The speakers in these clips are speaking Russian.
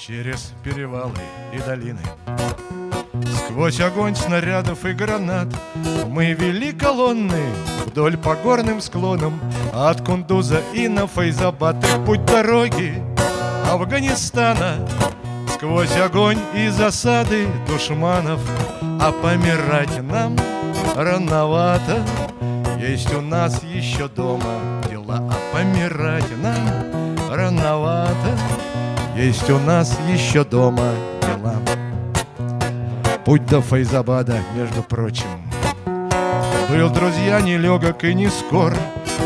через перевалы и долины. Сквозь огонь снарядов и гранат Мы вели колонны вдоль по горным склонам От Кундуза и на Фейзабад И путь дороги Афганистана. Сквозь огонь и засады душманов А помирать нам рановато. Есть у нас еще дома дела А помирать нам рановато Есть у нас еще дома дела. Путь до Файзабада, между прочим. Был, друзья, нелегок и не скор.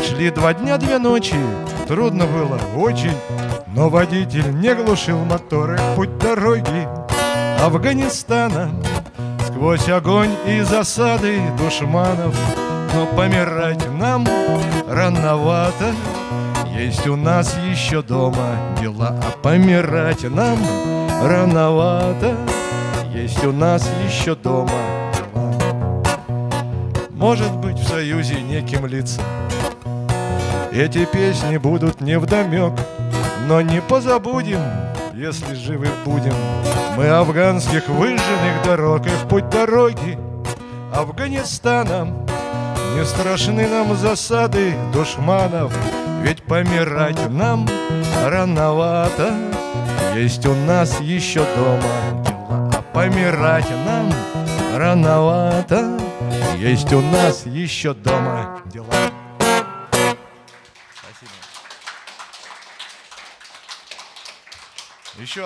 Шли два дня, две ночи. Трудно было очень. Но водитель не глушил моторы. Путь дороги Афганистана. Сквозь огонь и засады душманов. Но помирать нам рановато Есть у нас еще дома дела А помирать нам рановато. Есть у нас еще дома дела. Может быть, в союзе неким лицам Эти песни будут не вдомек Но не позабудем, если живы будем. Мы афганских выжженных дорог И в путь дороги Афганистаном Не страшны нам засады душманов Ведь помирать нам рановато. Есть у нас еще дома Помирать нам рановато. Есть у нас еще дома дела. Спасибо. Еще